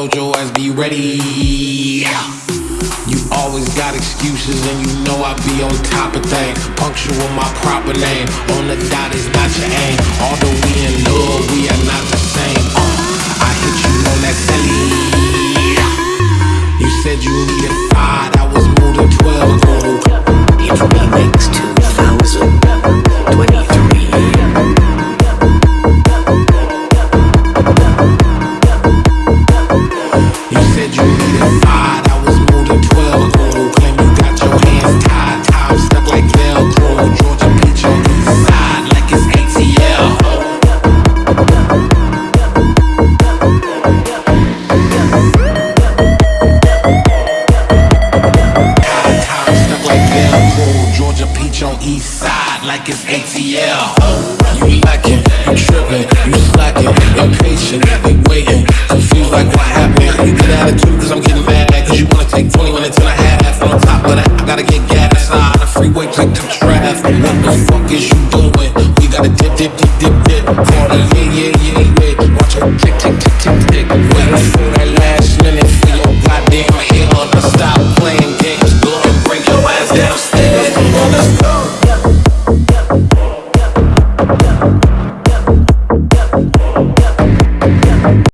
told your ass be ready. You always got excuses and you know I be on top of things. Punctual my proper name. On the dot is not your aim. Although we in love, we are not the same. Uh, I hit you on that celly. You said you needed five, east side like it's ATL. You lacking, you tripping, you slacking, impatient, they waiting, confused like what happened. You get attitude cause I'm getting mad, cause you wanna take 20 minutes and a half. On top of that, I gotta get gas on the freeway, click the traffic. What the fuck is you doing? We gotta dip, dip, dip, dip, dip. Cardi, yeah,